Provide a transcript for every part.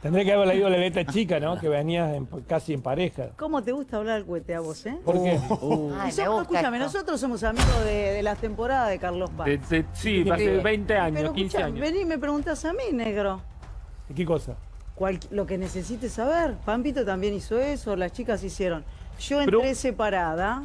Tendré que haber leído la letra chica, ¿no? Que venías en- casi en pareja. ¿Cómo te gusta hablar al cohete a vos, eh? ¿Por qué? Y me gusta escúchame, esto. nosotros somos amigos de, de las temporadas de Carlos Paz. De- de- sí, hace 20 años, Pero 15 escuchá, años. vení y me preguntas a mí, negro. ¿Qué cosa? Cual- lo que necesites saber. Pampito también hizo eso, las chicas hicieron. Yo Pero- entré separada,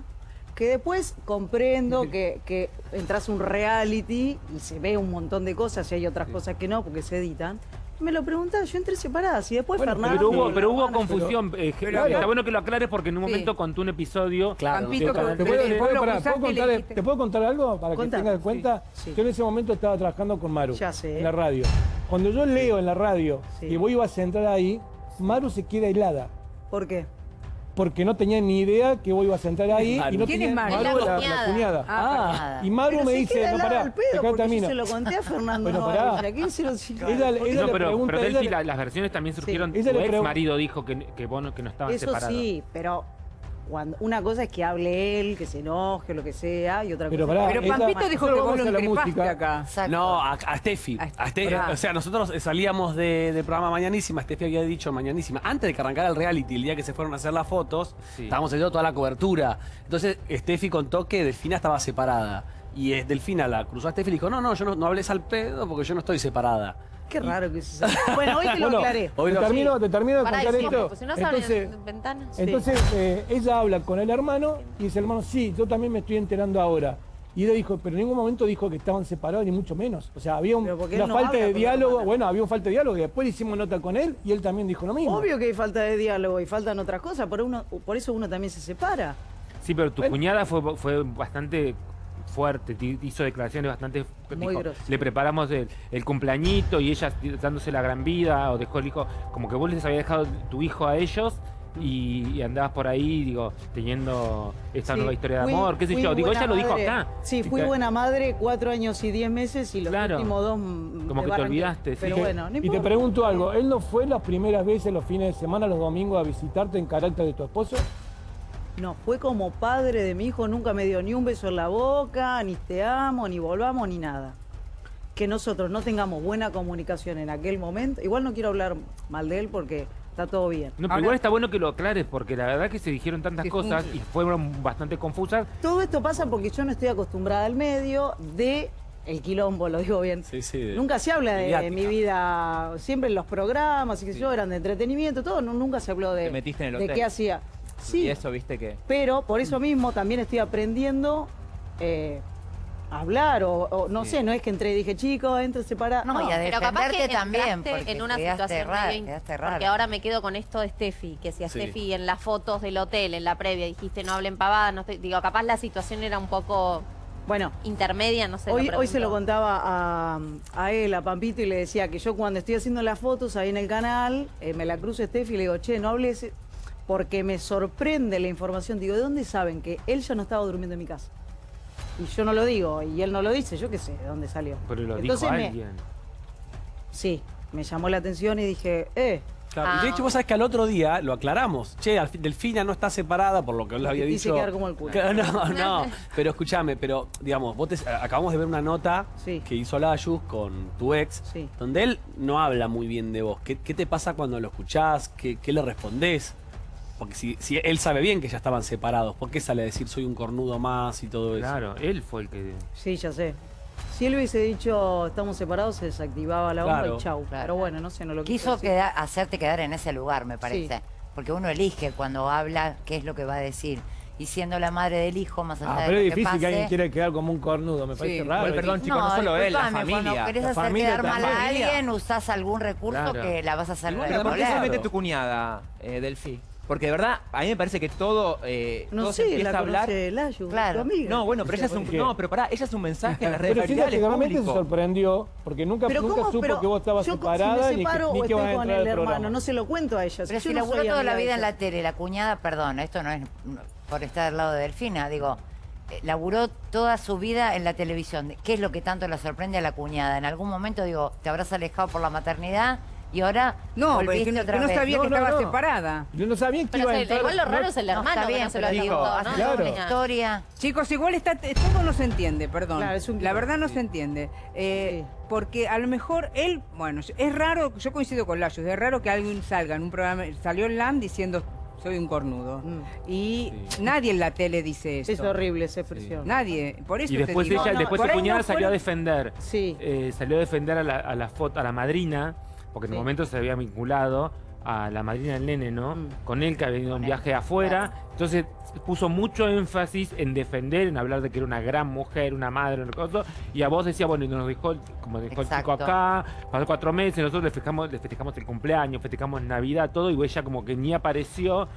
que después comprendo que, que entras a un reality y se ve un montón de cosas y hay otras cosas que no porque se editan. Me lo preguntás, yo entré separada. Y después Bueno, Fernando... Pero hubo, la pero hubo confusión. eh, pero- está bueno que lo aclares porque en un Sí. momento contó un episodio. Claro. De Canal ¿Te puedo, trece. te puedo- lo pará, cruzaste ¿puedo y contar, dijiste- ¿Te puedo contar algo para Contá. que tengas en cuenta? Sí. Yo en ese momento estaba trabajando con Maru. Ya sé. En la radio. Cuando yo leo en la radio Sí. que vos ibas a entrar ahí, Maru se queda helada. ¿Por qué? Porque no tenía ni idea que vos ibas a entrar ahí. Maru. Y no ¿Quién tenía, es Maru? Maru, La la, la cuñada. cuñada. Ah, nada. Y Maru me dice, no, pará, al pedo, acá termino. se lo conté a Fernando Bueno, Novaes, pará. ¿a quién se lo Ella, ella No, pero, pregunta, pero ella Delphi, le- la- las versiones también surgieron. Tu ex pregun- marido dijo que, que vos no, que no estaban Eso separados. sí, pero cuando una cosa es que hable él, que se enoje, lo que sea, y otra Pero cosa pará, Pero Pampito dijo que vos lo acá. Exacto. No, a, a Steffi. A- A Steffi. O sea, nosotros salíamos de, de programa Mañanísima, Steffi había dicho Mañanísima, antes de que arrancara el reality, el día que se fueron a hacer las fotos, Sí. estábamos haciendo toda la cobertura. Entonces, Steffi contó que Delfina estaba separada. Y es Delfina la cruzó a Steffi y le dijo, no, no, yo no, no hables al pedo porque yo no estoy separada. Qué raro que se Bueno, hoy te lo Bueno, aclaré. Hoy te lo- termino, te termino de Pará, contar y sí, esto. pues si no se abren Entonces. Sí. entonces eh, ella habla con el hermano y dice el hermano, sí, yo también me estoy enterando ahora. Y ella dijo, pero en ningún momento dijo que estaban separados, ni mucho menos. O sea, había un- una no falta de diálogo. Bueno, había una falta de diálogo y después hicimos nota con él y él también dijo lo mismo. Obvio que hay falta de diálogo y faltan otras cosas, por, uno, por eso uno también se separa. Sí, pero tu Bueno. cuñada fue, fue bastante fuerte, hizo declaraciones bastante... Muy dijo, le preparamos el, el cumpleañito y ella dándose la gran vida, o dejó el hijo, como que vos les habías dejado tu hijo a ellos y, y andabas por ahí, digo, teniendo esta Sí, nueva historia de fui- amor, qué sé yo. Digo, ella lo dijo acá. Sí, fui buena madre cuatro años y diez meses y los Claro. últimos dos... Como que te olvidaste, sí. Pero Que- bueno, no y te pregunto algo, ¿él no fue las primeras veces los fines de semana, los domingos, a visitarte en carácter de tu esposo? No, fue como padre de mi hijo, nunca me dio ni un beso en la boca, ni te amo, ni volvamos, ni nada. Que nosotros no tengamos buena comunicación en aquel momento, igual no quiero hablar mal de él porque está todo bien. No, pero Ahora- igual está bueno que lo aclares, porque la verdad que se dijeron tantas Sí, cosas y fueron bastante confusas. Todo esto pasa porque yo no estoy acostumbrada al medio de el quilombo, lo digo bien. Sí, sí. de- Nunca se habla de mi vida, siempre en los programas, y que yo eran de entretenimiento, todo, no- nunca se habló de, Te metiste en el de hotel. qué hacía. Sí, Y eso, viste que. pero por eso mismo también estoy aprendiendo eh, a hablar, o, o no Sí. sé, no es que entré y dije, chicos, entre separados. No, y a Pero capaz que también, porque en una situación rara, medio rara. Porque ahora me quedo con esto de Steffi, que si a Sí. Steffi en las fotos del hotel, en la previa, dijiste no hablen pavadas, no estoy- digo, capaz la situación era un poco Bueno, intermedia, no sé. hoy, hoy se lo contaba a, a él, a Pampito, y le decía que yo cuando estoy haciendo las fotos ahí en el canal, eh, me la cruzo Steffi y le digo, che, no hables, porque me sorprende la información. Digo, ¿de dónde saben que él ya no estaba durmiendo en mi casa? Y yo no lo digo, y él no lo dice, yo qué sé de dónde salió. Pero lo Entonces dijo me- alguien. Sí, me llamó la atención y dije, eh, Ah. de hecho, vos sabés que al otro día lo aclaramos. Che, Delfina no está separada, por lo que él había dicho. quedar como el culo. No, no. Pero escúchame, pero digamos, vos te- acabamos de ver una nota Sí. que hizo Layus con tu ex, Sí. donde él no habla muy bien de vos. ¿Qué, qué te pasa cuando lo escuchás? ¿Qué, qué le respondés? Porque si, si él sabe bien que ya estaban separados, ¿por qué sale a decir soy un cornudo más y todo eso? Claro, él fue el que... sí, ya sé. Si él hubiese dicho estamos separados, se desactivaba la bomba Claro. y chau. Claro. Pero bueno, no sé, no lo quiso Quiso decir. quedar- hacerte quedar en ese lugar, me parece. Sí. Porque uno elige cuando habla qué es lo que va a decir. Y siendo la madre del hijo, más allá Ah, de pero lo es que difícil pase... que alguien quiera quedar como un cornudo, me parece Sí. raro. Perdón, chicos, no, No, solo él, la disculpame, Cuando familia. querés La hacer familia quedar mal a alguien, usás algún recurso Claro. que la vas a hacer Pero ¿por qué se mete tu cuñada, eh, Delphi? Porque de verdad, a mí me parece que todo, eh, No todo se sé, empieza la a hablar. Layu, Claro. tu amiga. No, bueno, pero ella es un. porque- No, pero pará, ella es un mensaje en las redes Pero seguramente se sorprendió, porque nunca, Pero nunca ¿cómo? supo Pero que vos estabas yo, separada si me ni que, separo ni o que estoy con el hermano, programa. no se lo cuento a ella. Pero si no laburó toda la vida en la tele, la cuñada, perdón, esto no es por estar al lado de Delfina, digo, eh, laburó toda su vida en la televisión. ¿Qué es lo que tanto le sorprende a la cuñada? En algún momento, digo, te habrás alejado por la maternidad y ahora No, pero es que volviste no, otra que no sabía que no, estaba no. separada. Yo no sabía que Pero iba a entrar. igual lo raro es el No, hermano está que bien, no se lo digo, ¿no? Claro. historia. Chicos, igual está, todo no se entiende, perdón. Claro, es un la verdad no se entiende. Eh, Sí. Porque a lo mejor él, bueno, es raro, yo coincido con Layos, es raro que alguien salga en un programa, salió en LAM diciendo soy un cornudo. Mm. Y nadie en la tele dice eso. Es horrible esa expresión. Nadie, por eso Y te después digo. ella, no, después su cuñada no salió a defender. Sí. Eh, salió a defender a la, a la foto, a la madrina, porque en Sí. un momento se había vinculado a la madrina del nene, ¿no? Mm. Con él que había ido a un viaje afuera. Entonces puso mucho énfasis en defender, en hablar de que era una gran mujer, una madre, una cosa. Y a vos decía, bueno, y nos dejó, el- como dejó el chico Exacto. acá, pasó cuatro meses, nosotros le festejamos, le festejamos el cumpleaños, festejamos Navidad, todo, y ella como que ni apareció.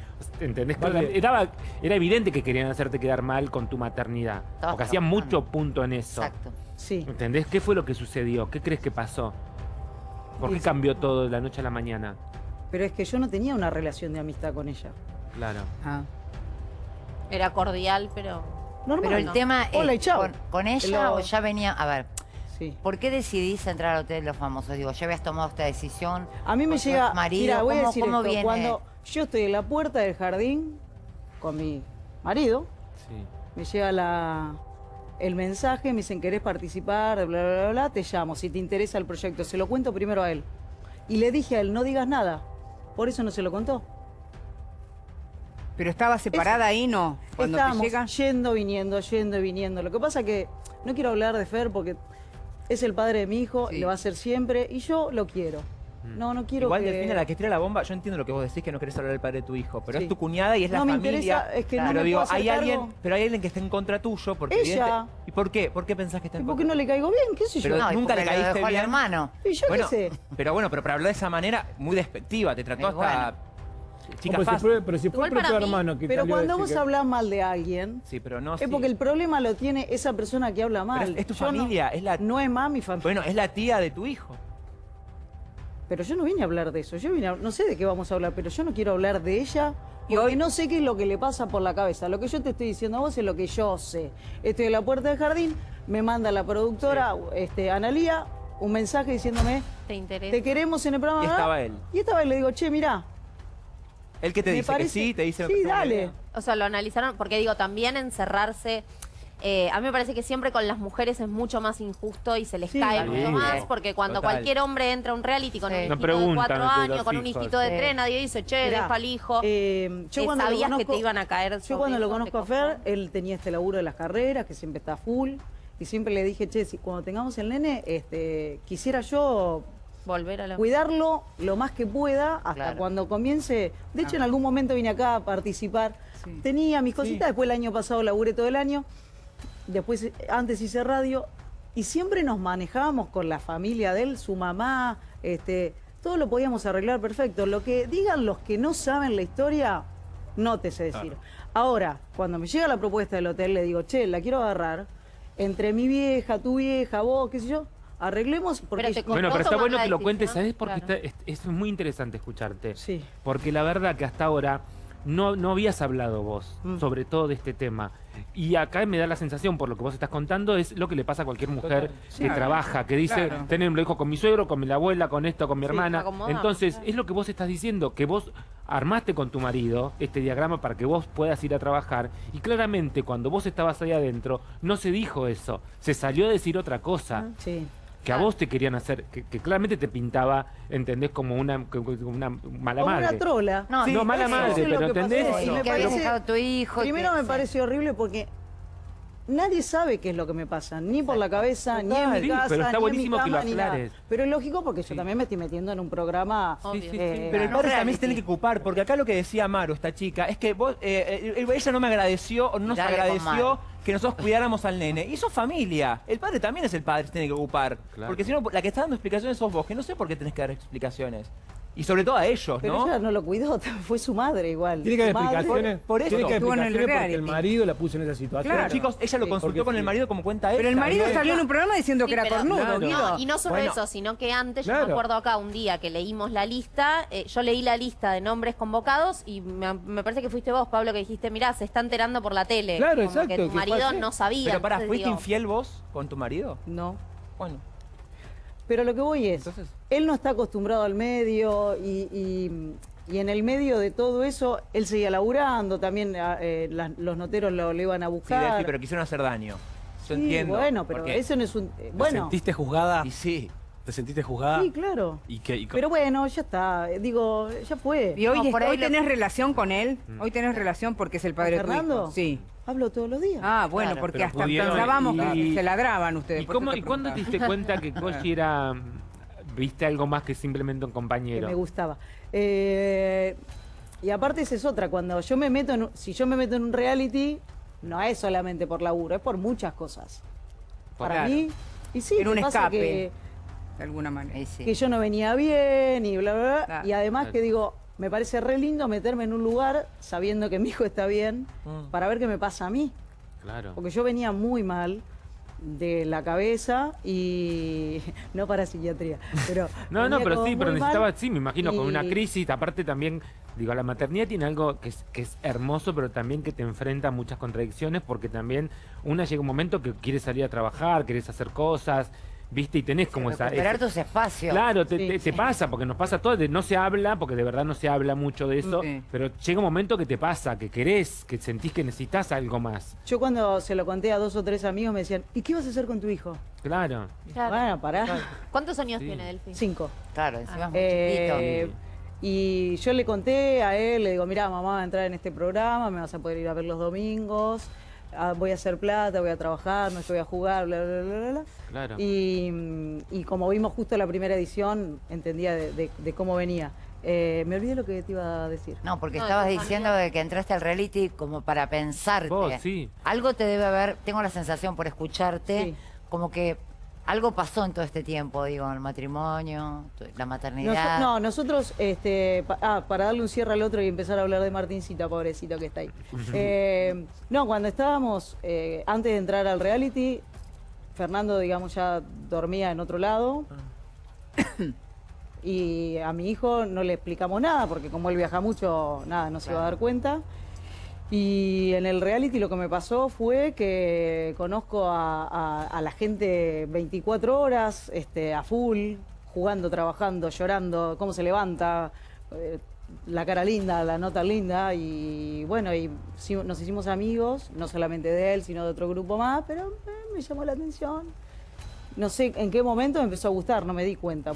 ¿Entendés? Vale. Era, era evidente que querían hacerte quedar mal con tu maternidad. Todos Porque hacían mucho punto en eso. Exacto. Sí. ¿Entendés? ¿Qué fue lo que sucedió? ¿Qué crees que pasó? ¿Por qué cambió todo de la noche a la mañana? Pero es que yo no tenía una relación de amistad con ella. Claro. Ah. Era cordial, pero... Normal. Pero el no. tema Hola y es, chao. con, con ella Lo- o ya venía, a ver, Sí. ¿por qué decidís entrar al Hotel de los Famosos? Digo, ¿ya habías tomado esta decisión? A mí me ¿Con tu llega. marido? mira, voy a ¿Cómo- decir cómo esto. viene? Cuando yo estoy en la puerta del jardín con mi marido, Sí. me llega la, el mensaje, me dicen, ¿querés participar? Bla, bla, bla, bla, te llamo, si te interesa el proyecto. Se lo cuento primero a él. Y le dije a él, no digas nada. Por eso no se lo contó. Pero estaba separada ahí, ¿no? Cuando te Estábamos llega. yendo, viniendo, yendo y viniendo. Lo que pasa que no quiero hablar de Fer porque es el padre de mi hijo Sí. y lo va a ser siempre y yo lo quiero. Mm. No, no quiero Igual que... Delfina, la que tira la bomba, yo entiendo lo que vos decís que no querés hablar del padre de tu hijo, pero Sí. es tu cuñada y es la No me familia. interesa, es que no pero me digo, hay alguien, pero hay alguien que está en contra tuyo porque Ella. evidente- ¿Y por qué? ¿Por qué pensás que está ¿Y en por qué contra? no le caigo bien? ¿Qué sé yo? Pero No, nunca le porque caíste dejó al bien. hermano. Y yo bueno, qué sé. pero bueno, pero para hablar de esa manera muy despectiva, te trató hasta chica Pero si fue, pero si fue el propio hermano que Pero cuando vos que- hablas mal de alguien, Sí, pero no es sí. porque el problema lo tiene esa persona que habla mal. Pero es, es tu Yo no- familia, es la No es más mi familia. Bueno, es la tía de tu hijo. Pero yo no vine a hablar de eso. Yo vine a- no sé de qué vamos a hablar, pero yo no quiero hablar de ella. Y Porque hoy- no sé qué es lo que le pasa por la cabeza. Lo que yo te estoy diciendo a vos es lo que yo sé. Estoy en la puerta del jardín, me manda la productora, este, Analía, un mensaje diciéndome, ¿Te interesa? te queremos en el programa. Y ¿verdad?". estaba él. Y estaba él, le digo, che, mirá. Él que te me dice parece- que sí, te dice Sí, dale. O sea, lo analizaron, porque digo, también encerrarse. Eh, a mí me parece que siempre con las mujeres es mucho más injusto y se les Sí, cae sí. mucho más, porque cuando Total. cualquier hombre entra a un reality con Sí. un No hijito de cuatro años, con un hijito de Sí. tres, nadie dice, che, Mirá, deja al hijo. eh, yo cuando lo sabías que te iban a caer Yo cuando lo conozco a Fer, él tenía este laburo de las carreras, que siempre está full. Y siempre le dije, che, si cuando tengamos el nene, este, quisiera yo Volver a la... cuidarlo lo más que pueda hasta Claro. cuando comience. De hecho, en algún momento vine acá a participar. Sí. Tenía mis cositas, después el año pasado laburé todo el año. Después, antes hice radio. Y siempre nos manejábamos con la familia de él, su mamá, este, todo lo podíamos arreglar perfecto. Lo que digan los que no saben la historia, no te sé decir. Ahora, cuando me llega la propuesta del hotel, le digo, che, la quiero agarrar. Entre mi vieja, tu vieja, vos, qué sé yo, arreglemos porque... Pero Bueno, pero está bueno que lo cuentes, ¿sabes? Porque claro. está- es, es muy interesante escucharte. Sí. Porque la verdad que hasta ahora no, no habías hablado vos, Mm. sobre todo de este tema. Y acá me da la sensación, por lo que vos estás contando, es lo que le pasa a cualquier mujer que Claro. trabaja, que dice, Claro. tener lo hijo con mi suegro, con mi abuela, con esto, con mi Sí, hermana. Entonces, claro. es lo que vos estás diciendo, que vos armaste con tu marido este diagrama para que vos puedas ir a trabajar. Y claramente, cuando vos estabas ahí adentro, no se dijo eso. Se salió a decir otra cosa Sí. Que a vos te querían hacer, que, que claramente te pintaba, ¿entendés? Como una, como una mala Como madre. una trola. No, no, mala eso madre, lo pero que pasó. ¿entendés? Y me que habías dejado a tu hijo. Primero que- me sí. pareció horrible porque nadie sabe qué es lo que me pasa, ni por la cabeza, ni en mi sí, casa, pero está ni buenísimo en que mi lo cama, ni nada. aclares. Pero es lógico porque yo también me estoy metiendo en un programa. Sí, sí, sí. eh, Pero el padre también se tiene que ocupar, porque acá lo que decía Maru, esta chica, es que vos, eh, eh, ella no me agradeció, o no nos agradeció. Que nosotros cuidáramos al nene. Y eso familia. El padre también es el padre, se tiene que ocupar. Claro. Porque si no, la que está dando explicaciones sos vos, que no sé por qué tenés que dar explicaciones. Y sobre todo a ellos, Pero ¿no? ella no lo cuidó, fue su madre igual. Tiene que haber explicaciones. por- por eso. Tiene que haber Estuvo en el explicaciones porque el marido la puso en esa situación. Claro. Chicos, ella lo Sí, consultó porque con el sí. marido como cuenta ella. Pero el marido ¿no? salió en un programa diciendo Sí, que era cornudo, Claro. No, y no solo Bueno. eso, sino que antes, yo me acuerdo acá un día que leímos la lista, eh, yo leí la lista de nombres convocados y me, me parece que fuiste vos, Pablo, que dijiste, mirá, se está enterando por la tele. Claro, Como exacto, Que tu marido no sabía. Pero pará, ¿fuiste digo, infiel vos con tu marido? No. Bueno. Pero lo que voy es, Entonces- él no está acostumbrado al medio y, y- y en el medio de todo eso, él seguía laburando, también ah, eh, las- los noteros lo, lo iban a Sí, buscar. Delphi, pero quisieron hacer daño. Yo Sí, entiendo. bueno, pero porque- eso no es un... eh, ¿Te bueno, sentiste juzgada? Y sí. ¿Te sentiste juzgada? sí, claro. ¿Y qué? y co- Pero bueno, ya está. Digo, ya fue. ¿Y hoy, No, por ahí hoy lo- tenés relación con él? Hoy tenés relación porque es el padre de tu Fernando? hijo. Sí. Hablo todos los días. Ah, bueno, Claro. porque hasta pensábamos y- que se ladraban ustedes. ¿Y, por eso cómo, te ¿Y cuándo te diste cuenta que Koji era. Viste algo más que simplemente un que compañero? me gustaba. Eh, y aparte esa es otra, cuando yo me meto en, un- si yo me meto en un reality, no es solamente por laburo, es por muchas cosas. Para Claro. mí, y sí, Era un pasa escape. que, De alguna manera. Sí. que yo no venía bien y bla, bla, bla. Claro. Y además Claro. que digo, me parece re lindo meterme en un lugar sabiendo que mi hijo está bien Mm. para ver qué me pasa a mí. Claro. Porque yo venía muy mal de la cabeza y no para psiquiatría, pero No, no, pero sí, pero muy mal necesitaba, sí, me imagino, con una crisis. Aparte también, digo, la maternidad tiene algo que es, que es hermoso, pero también que te enfrenta a muchas contradicciones, porque también una llega un momento que quieres salir a trabajar, querés hacer cosas, ¿viste? Y tenés como esa... Recuperar ese- tus espacios. Claro, te, Sí. te- te pasa, porque nos pasa todo, no se habla, porque de verdad no se habla mucho de eso, Sí. pero llega un momento que te pasa, que querés, que sentís que necesitas algo más. Yo cuando se lo conté a dos o tres amigos me decían, ¿y qué vas a hacer con tu hijo? Claro. Claro. Bueno, pará. ¿Cuántos años Sí. tiene Delphi? Cinco. Claro, encima es muy Eh, chiquito. y yo le conté a él, le digo, mira, mamá va a entrar en este programa, me vas a poder ir a ver los domingos, ah, voy a hacer plata, voy a trabajar, no es que voy a jugar, bla, bla, bla, bla, bla. Claro. Y, mm, y como vimos justo la primera edición, entendía de, de- de cómo venía. Eh, me olvidé lo que te iba a decir. No, porque No, estabas diciendo familia. que entraste al reality como para pensarte. Vos, sí. Algo te debe haber, tengo la sensación por escucharte, Sí. como que algo pasó en todo este tiempo, digo, el matrimonio, la maternidad. no, nosotros, este, pa- ah, para darle un cierre al otro y empezar a hablar de Martincita, pobrecito que está ahí. Eh, no, cuando estábamos, eh, antes de entrar al reality, Fernando, digamos, ya dormía en otro lado. Y a mi hijo no le explicamos nada, porque como él viaja mucho, nada, no se iba a dar cuenta. Y en el reality lo que me pasó fue que conozco a, la gente 24 horas, este, a full, jugando, trabajando, llorando, cómo se levanta, eh, la cara linda, la nota linda. Y bueno, y nos hicimos amigos, no solamente de él, sino de otro grupo más, pero eh, me llamó la atención. No sé en qué momento me empezó a gustar, no me di cuenta.